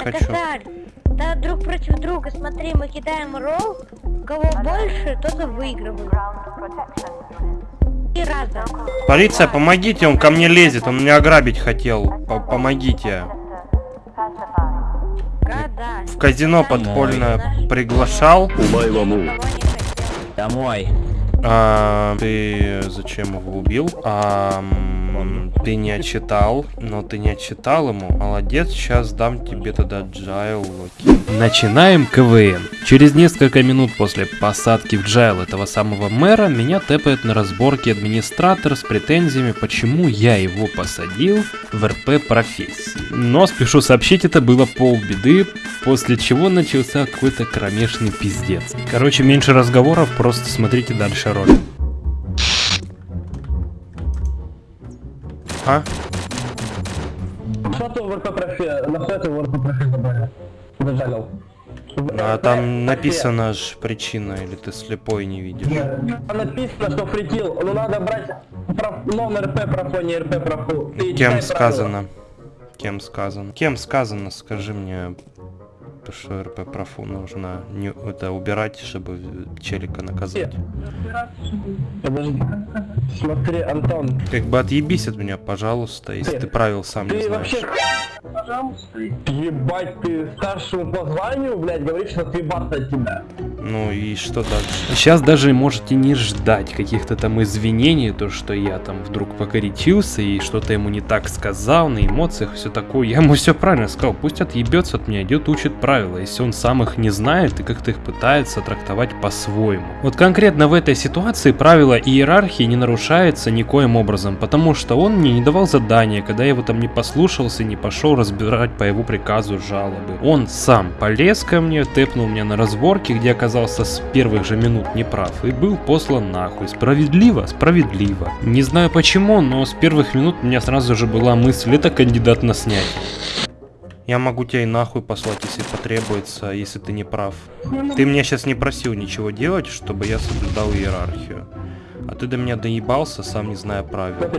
хочу. Да, друг против друга, смотри, мы кидаем ролл, кого больше, тот и выигрывает. И раза. Полиция, помогите, он ко мне лезет, он меня ограбить хотел. П помогите. В казино подпольно приглашал. Домой. А, ты зачем его убил? А, ты не отчитал, но ты не отчитал ему. Молодец, сейчас дам тебе тогда джайл локи. Начинаем КВН. Через несколько минут после посадки в джайл этого самого мэра меня тэпает на разборке администратор с претензиями, почему я его посадил в РП профессии. Но спешу сообщить, это было полбеды, после чего начался какой-то кромешный пиздец. Короче, меньше разговоров, просто смотрите дальше ролик. А? Что ты в РП профи, на что ты в РП профи забрали? Зажалил. А там написано ж причина, или ты слепой не видишь? Там написано, что фритил, ну надо брать проф, нон РП профу, не РП профу. Ты Кем правила. сказано? Кем сказано? Кем сказано, скажи мне, то, что РП профу нужно не, это убирать, чтобы челика наказать. Подожди. Смотри, Антон, Как бы отъебись от меня, пожалуйста, если ты правил сам не ты знаешь. вообще... Ебать, ты старшему по званию, блядь, говоришь, что съебаться от тебя. Ну и что дальше? Сейчас даже можете не ждать каких-то там извинений, то что я там вдруг покоричился и что-то ему не так сказал, на эмоциях, все такое. Я ему все правильно сказал, пусть отъебется от меня, идет учит правила, если он сам их не знает и как-то их пытается трактовать по-своему. Вот конкретно в этой ситуации правило иерархии не нарушается никоим образом, потому что он мне не давал задания, когда я его там не послушался, не пошел разбирать по его приказу жалобы. Он сам полез ко мне, тэпнул меня на разборке, где оказался с первых же минут неправ и был послан нахуй. Справедливо? Справедливо. Не знаю почему, но с первых минут у меня сразу же была мысль, это кандидат на снятие. Я могу тебя и нахуй послать, если потребуется, если ты не прав. Ты меня сейчас не просил ничего делать, чтобы я соблюдал иерархию. А ты до меня доебался, сам не зная правил.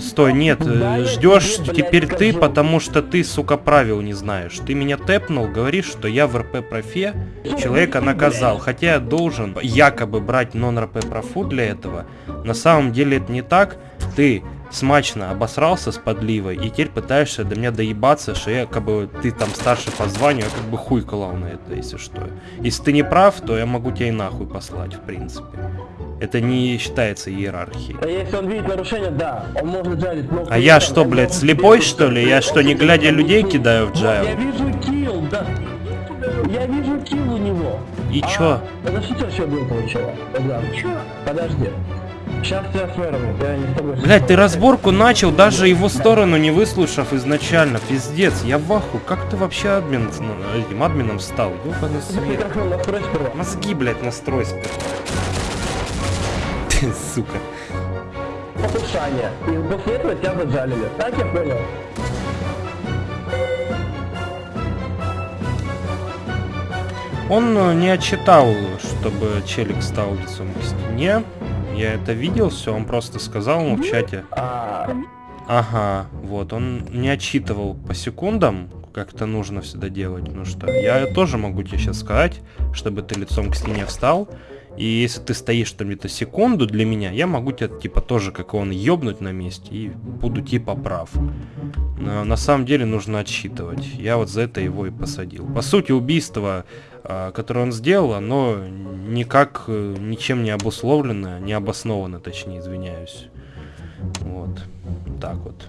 Стой, нет, э, ждешь теперь ты, потому что ты, сука, правил не знаешь. Ты меня тэпнул, говоришь, что я в РП профе человека наказал. Хотя я должен якобы брать нон-РП профу для этого. На самом деле это не так. Ты смачно обосрался с подливой и теперь пытаешься до меня доебаться, что я как бы ты там старше по званию, я как бы хуй клал на это, если что. Если ты не прав, то я могу тебя и нахуй послать, в принципе. Это не считается иерархией. А если он видит нарушение, да, он может жалить. но А я что, блядь, слепой что ли? Я что, не глядя людей кидаю в джайл? Я вижу килл, да. Я вижу килл у него. И А, чё? Это что вообще было? Да. Подожди. Сейчас я мэром, я не с тобой. Блять, ты разборку начал, даже его сторону не выслушав изначально. Пиздец, я в аху. Как ты вообще админ, ну, этим админом стал? Ёбаный свет. Мозги, блять, настрой сперва. Сука. Послушание. И после этого тебя заджалили. Так я понял? Он э, не отчитал, чтобы челик стал лицом к стене. Я это видел, все, он просто сказал ему в чате. А, Ага, вот, он не отчитывал по секундам, как это нужно всегда делать. Ну что, я тоже могу тебе сейчас сказать, чтобы ты лицом к стене встал. И если ты стоишь там где-то секунду для меня, я могу тебя типа тоже, как он, ёбнуть на месте и буду типа прав. Но на самом деле нужно отсчитывать. Я вот за это его и посадил. По сути, убийство, а, которое он сделал, оно никак э, ничем не обусловлено, не обосновано, точнее, извиняюсь. Вот. Так вот.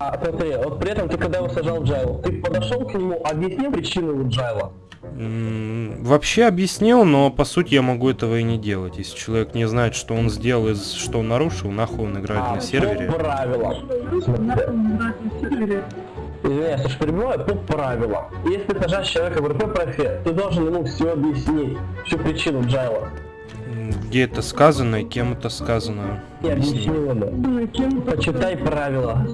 а смотри, вот при этом ты когда его сажал джайл, ты подошел к нему, объяснил причину джайла? Вообще объяснил, но по сути я могу этого и не делать. Если человек не знает, что он сделал и что он нарушил, нахуй он играет А, на сервере. По правилам. Извиняюсь, что перебиваю, по правилам. Если ты сажаешь человека в РП профе, ты должен ему все объяснить, всю причину джайла. Где это сказано и кем это сказано? Не. Почитай правила.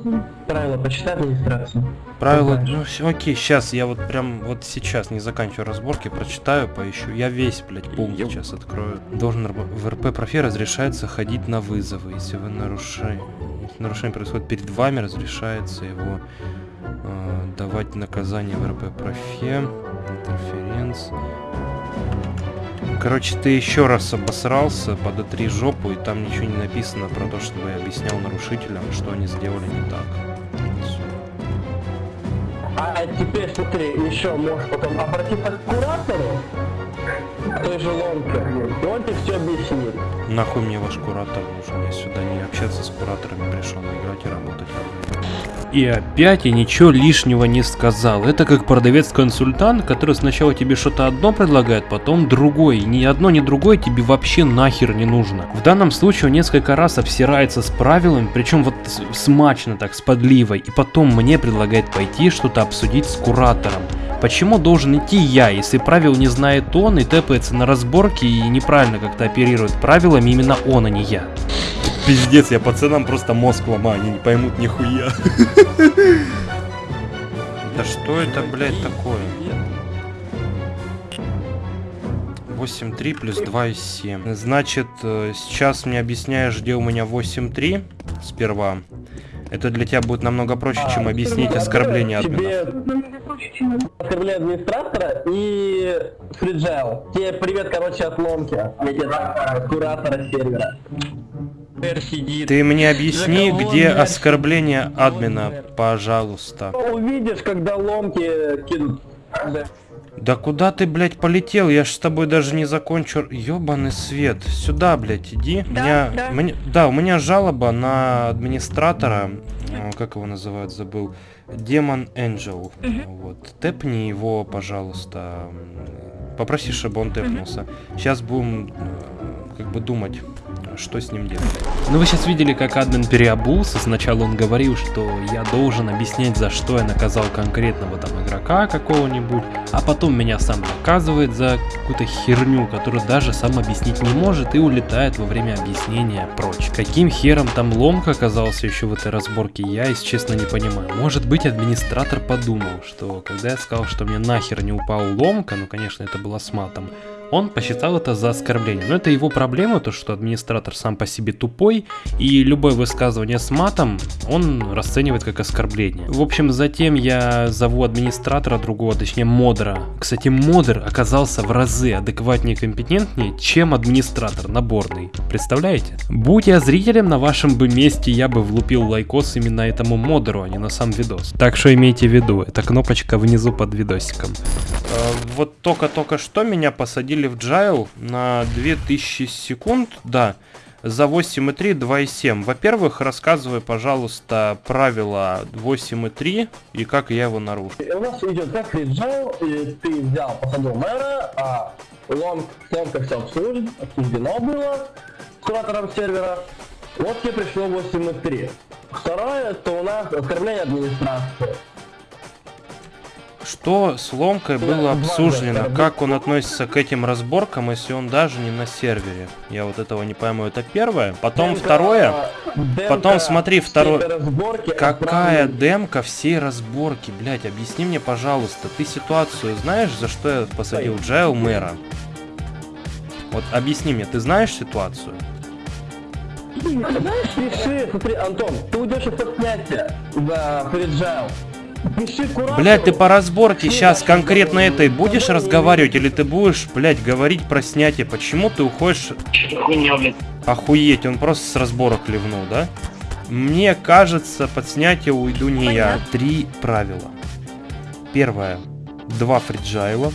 Правила почитай администрацию. Правила, ну всё, окей, сейчас я вот прям вот сейчас не заканчиваю разборки, прочитаю, поищу. Я весь, блядь, пункт сейчас открою. Должен в РП профе разрешается ходить на вызовы, если вы нарушаете. Если нарушение происходит перед вами, разрешается его э, давать наказание в РП профе. Интерференц. Короче, ты еще раз обосрался, подотри жопу, и там ничего не написано про то, чтобы я объяснял нарушителям, что они сделали не так. Всё. А теперь смотри, еще можешь потом обратиться к куратору той же ломки, и он тебе все объяснит. Нахуй мне ваш куратор нужен? Я сюда не общаться с кураторами пришел, играть и работать. И опять я ничего лишнего не сказал. Это как продавец-консультант, который сначала тебе что-то одно предлагает, потом другое. Ни одно, ни другое тебе вообще нахер не нужно. В данном случае он несколько раз обсирается с правилами, причем вот смачно так, с подливой. И потом мне предлагает пойти что-то обсудить с куратором. Почему должен идти я, если правил не знает он и тэпается на разборке и неправильно как-то оперирует правилами именно он, а не я? Пиздец, я пацанам просто мозг ломаю, они не поймут нихуя. Да что это, блядь, такое? 8.3 плюс 2,7. Значит, э, сейчас мне объясняешь, где у меня 8.3 сперва. Это для тебя будет намного проще, чем объяснить оскорбление админа. Оскорбление администратора и фриджайл. Тебе привет, короче, от ломки. Тебе куратора сервера. Ты мне объясни, где оскорбление админа, пожалуйста. Увидишь, когда ломки кинут. Да куда ты, блядь, полетел? Я ж с тобой даже не закончу. Ёбаный свет. Сюда, блядь, иди. Да, меня... да. мне- да, у меня жалоба на администратора. э, Как его называют, забыл. Демон Энджел. Вот. Тэпни его, пожалуйста. Попроси, чтобы он тэпнулся. Сейчас будем э, как бы думать, что с ним делать. Ну вы сейчас видели, как админ переобулся. Сначала он говорил, что я должен объяснять, за что я наказал конкретного там игрока какого-нибудь, а потом меня сам наказывает за какую-то херню, которую даже сам объяснить не может и улетает во время объяснения прочь. Каким хером там ломка оказался еще в этой разборке, я, если честно, не понимаю. Может быть, администратор подумал, что когда я сказал, что мне нахер не упал ломка, ну, конечно, это было с матом, он посчитал это за оскорбление. Но это его проблема, то что администратор сам по себе тупой, и любое высказывание с матом он расценивает как оскорбление. В общем, затем я зову администратора другого, точнее модера. Кстати, модер оказался в разы адекватнее и компетентнее, чем администратор наборный. Представляете? Будь я зрителем на вашем бы месте, я бы влупил лайкос именно этому модеру, а не на сам видос. Так что имейте в виду, это кнопочка внизу под видосиком. Э, Вот только-только что меня посадили в jail на 2000 секунд, да, за 8.3, 2.7. Во-первых, рассказывай, пожалуйста, правила 8.3 и как я его нарушил. У нас идет как фриджайл, и ты взял, посадил мэра, а лом, ломка все обслужит, обсуждено было с куратором сервера. Вот тебе пришло 8.3. Второе, это у нас оскорбление администрации. Что с ломкой было обсуждено? Как он относится к этим разборкам, если он даже не на сервере? Я вот этого не пойму. Это первое. Потом Демка- второе. демка Потом смотри, второе. Какая демка всей разборки, блять, объясни мне, пожалуйста, ты ситуацию знаешь, за что я посадил Джайл мэра? Вот объясни мне, ты знаешь ситуацию? Знаешь, пиши, смотри, Антон, ты уйдешь из соцсняти за фриджайл. Блять, ты по разборке сейчас конкретно этой будешь разговаривать или ты будешь, блять, говорить про снятие? Почему ты уходишь? Охуеть, он просто с разборок ливнул, да? Мне кажется, под снятие уйду не я. Три правила. Первое. Два фриджайла.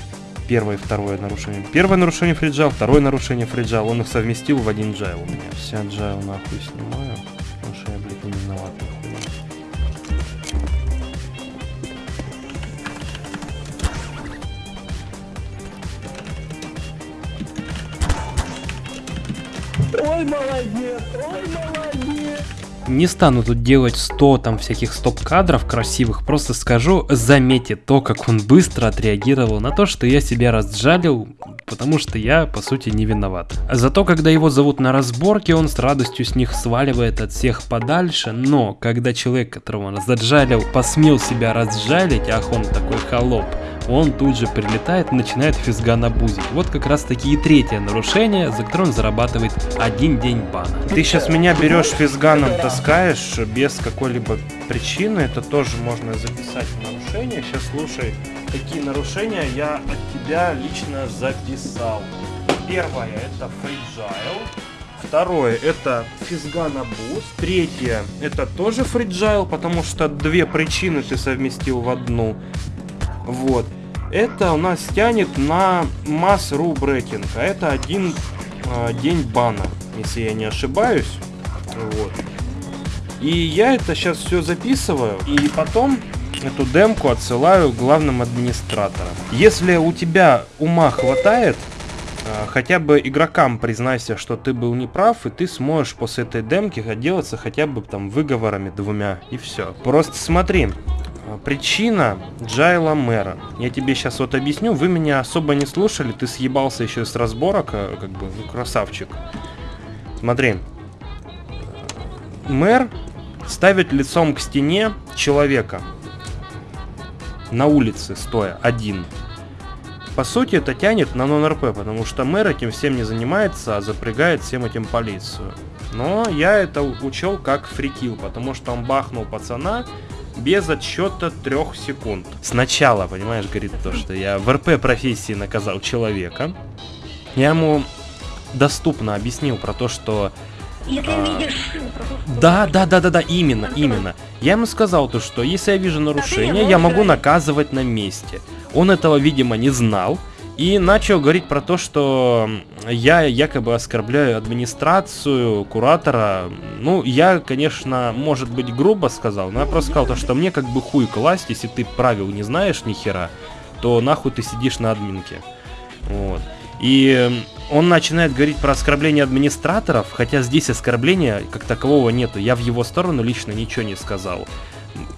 Первое и второе нарушение. Первое нарушение free jail, второе нарушение free jail. Он их совместил в один jail у меня. Всё, jail нахуй снимаю. Ой, молодец, ой, молодец. Не стану тут делать 100 там всяких стоп-кадров красивых, просто скажу, заметьте то, как он быстро отреагировал на то, что я себя разжалил, потому что я, по сути, не виноват. Зато, когда его зовут на разборке, он с радостью с них сваливает от всех подальше, но когда человек, которого он заджалил, посмел себя разжалить, ах он такой холоп, он тут же прилетает и начинает физгана бузить. Вот как раз таки и третье нарушение, за которое он зарабатывает один день бана. Ты сейчас меня берешь физганом, таскаешь без какой-либо причины, это тоже можно записать в нарушение. Сейчас слушай, какие нарушения я от тебя лично записал. Первое это free jail. Второе это physgun abuse. Третье это тоже free jail, потому что две причины ты совместил в одну. Вот. Это у нас тянет на mass rule breaking, а это один э, день бана, если я не ошибаюсь. Вот. И я это сейчас все записываю, и потом эту демку отсылаю главным администраторам. Если у тебя ума хватает, э, хотя бы игрокам признайся, что ты был неправ, и ты сможешь после этой демки отделаться хотя бы там выговорами двумя, и все. Просто смотри, а, Причина Джайла Мэра. Я тебе сейчас вот объясню. Вы меня особо не слушали. Ты съебался еще с разборок. а, Как бы, ну, красавчик. Смотри. Мэр ставит лицом к стене человека. На улице, стоя, один. По сути, это тянет на нон-РП, потому что мэр этим всем не занимается, а запрягает всем этим полицию. Но я это учел как фрикил, потому что он бахнул пацана, без отсчета трех секунд. Сначала, понимаешь, говорит то, что я в РП профессии наказал человека. Я ему доступно объяснил про то, что... Если А, видишь... Да, да, да, да, да, именно, именно. Я ему сказал то, что если я вижу нарушение, я могу наказывать на месте. Он этого, видимо, не знал. И начал говорить про то, что я якобы оскорбляю администрацию, куратора. Ну, я, конечно, может быть, грубо сказал, но я просто сказал то, что мне как бы хуй класть, если ты правил не знаешь ни хера, то нахуй ты сидишь на админке. Вот. И он начинает говорить про оскорбление администраторов, хотя здесь оскорбления как такового нету. Я в его сторону лично ничего не сказал.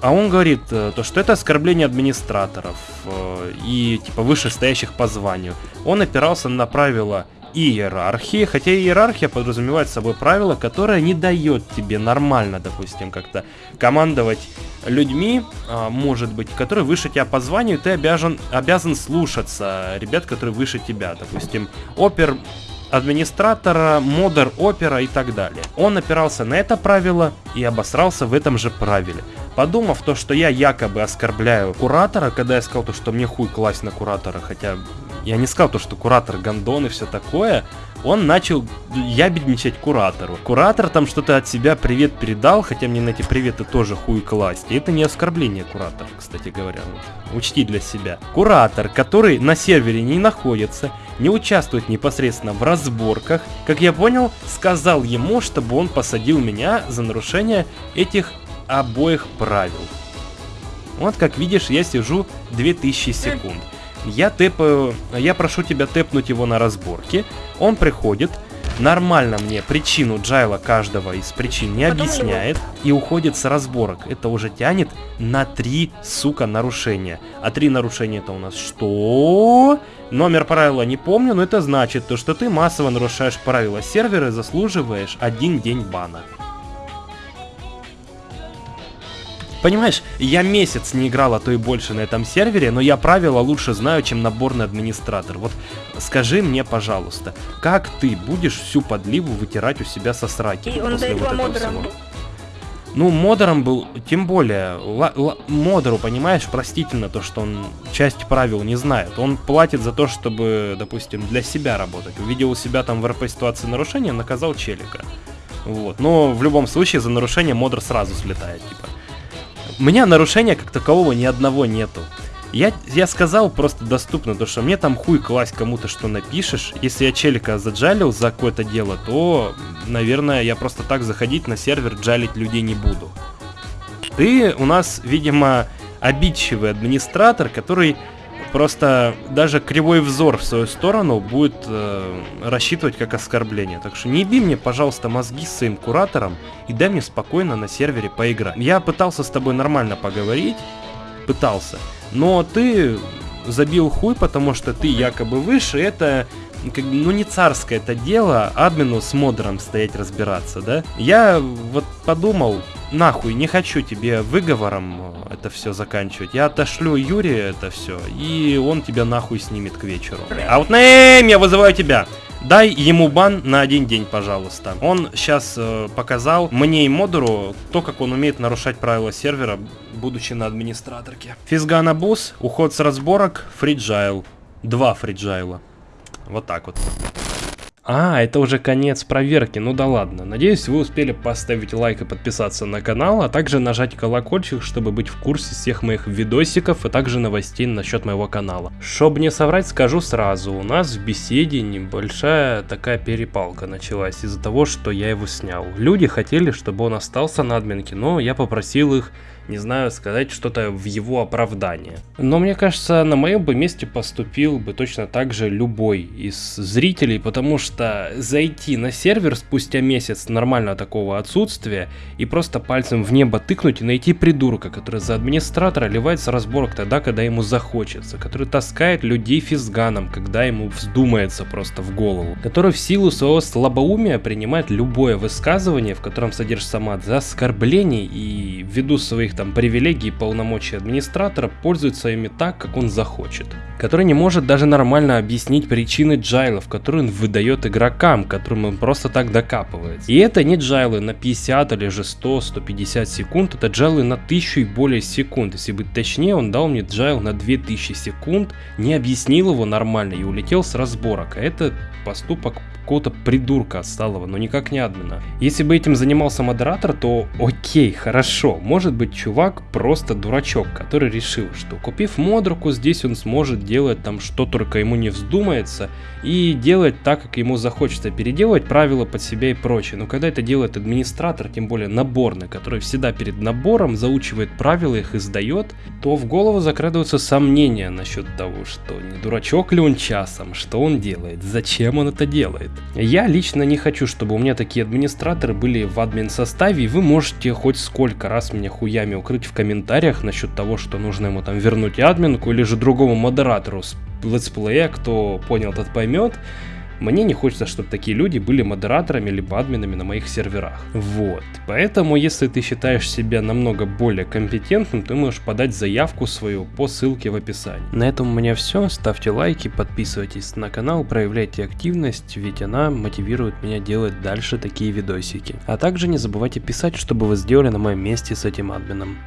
А он говорит, э, то, что это оскорбление администраторов э, и типа вышестоящих по званию. Он опирался на правила иерархии, хотя иерархия подразумевает собой правило, которое не дает тебе нормально, допустим, как-то командовать людьми, а, может быть, которые выше тебя по званию, ты обязан, обязан слушаться ребят, которые выше тебя, допустим, опер администратора, модер опера и так далее. Он опирался на это правило и обосрался в этом же правиле. Подумав то, что я якобы оскорбляю куратора, когда я сказал то, что мне хуй класть на куратора, хотя я не сказал то, что куратор гандон и все такое, он начал ябедничать куратору. Куратор там что-то от себя привет передал, хотя мне на эти приветы тоже хуй класть. И это не оскорбление куратора, кстати говоря. Учти для себя. Куратор, который на сервере не находится, не участвует непосредственно в разборках, как я понял, сказал ему, чтобы он посадил меня за нарушение этих обоих правил. Вот как видишь, я сижу 2000 секунд. Я тэпаю, я прошу тебя тэпнуть его на разборке. Он приходит, нормально мне причину джайла каждого из причин не объясняет и уходит с разборок. Это уже тянет на три, сука, нарушения. А три нарушения это у нас что? Номер правила не помню, но это значит то, что ты массово нарушаешь правила сервера и заслуживаешь один день бана. Понимаешь, я месяц не играл, а то и больше на этом сервере, но я правила лучше знаю, чем наборный администратор. Вот скажи мне, пожалуйста, как ты будешь всю подливу вытирать у себя со сраки И после вот этого модером всего? Ну, модером был, тем более, модеру, понимаешь, простительно то, что он часть правил не знает. Он платит за то, чтобы, допустим, для себя работать. Увидел у себя там в РП ситуации нарушения, наказал челика. Вот. Но в любом случае за нарушение модер сразу слетает, типа. У меня нарушения как такового ни одного нету. Я, я сказал просто доступно, то что мне там хуй класть кому-то, что напишешь. Если я челика заджалил за какое-то дело, то, наверное, я просто так заходить на сервер джалить людей не буду. Ты у нас, видимо, обидчивый администратор, который просто даже кривой взор в свою сторону будет э, рассчитывать как оскорбление. Так что не еби мне, пожалуйста, мозги с своим куратором и дай мне спокойно на сервере поиграть. Я пытался с тобой нормально поговорить, пытался, но ты забил хуй, потому что ты якобы выше, это как, ну не царское это дело админу с модером стоять разбираться, да? Я вот подумал нахуй, не хочу тебе выговором э, это все заканчивать. Я отошлю Юрия это все, и он тебя нахуй снимет к вечеру. Аутнейм, я вызываю тебя. Дай ему бан на один день, пожалуйста. Он сейчас э, показал мне и модеру то, как он умеет нарушать правила сервера, будучи на администраторке. Физгана бус, уход с разборок, фриджайл. Два фриджайла. Вот так вот. А, это уже конец проверки, ну да ладно. Надеюсь, вы успели поставить лайк и подписаться на канал, а также нажать колокольчик, чтобы быть в курсе всех моих видосиков и также новостей насчет моего канала. Чтоб не соврать, скажу сразу, у нас в беседе небольшая такая перепалка началась из-за того, что я его снял. Люди хотели, чтобы он остался на админке, но я попросил их не знаю, сказать что-то в его оправдание. Но мне кажется, на моем бы месте поступил бы точно так же любой из зрителей, потому что зайти на сервер спустя месяц нормально такого отсутствия и просто пальцем в небо тыкнуть и найти придурка, который за администратора ливает с разборок тогда, когда ему захочется, который таскает людей физганом, когда ему вздумается просто в голову, который в силу своего слабоумия принимает любое высказывание, в котором содержится мат за оскорбление и ввиду своих своих там привилегий и полномочий администратора пользуется ими так, как он захочет. Который не может даже нормально объяснить причины джайлов, которые он выдает игрокам, которым он просто так докапывается. И это не джайлы на 50 или же 100-150 секунд, это джайлы на 1000 и более секунд. Если быть точнее, он дал мне джайл на 2000 секунд, не объяснил его нормально и улетел с разборок. А это поступок какого-то придурка отсталого, но никак не админа. Если бы этим занимался модератор, то окей, хорошо. Может быть чувак просто дурачок, который решил, что купив модруку, здесь он сможет делать там что только ему не вздумается и делать так, как ему захочется, переделывать правила под себя и прочее. Но когда это делает администратор, тем более наборный, который всегда перед набором заучивает правила, их издает, то в голову закрадываются сомнения насчет того, что не дурачок ли он часом, что он делает, зачем он это делает. Я лично не хочу, чтобы у меня такие администраторы были в админ составе, и вы можете хоть сколько раз меня хуями укрыть в комментариях насчет того, что нужно ему там вернуть админку или же другому модератору с летсплея, кто понял, тот поймет. Мне не хочется, чтобы такие люди были модераторами либо админами на моих серверах. Вот. Поэтому, если ты считаешь себя намного более компетентным, ты можешь подать заявку свою по ссылке в описании. На этом у меня все. Ставьте лайки, подписывайтесь на канал, проявляйте активность, ведь она мотивирует меня делать дальше такие видосики. А также не забывайте писать, чтобы вы сделали на моем месте с этим админом.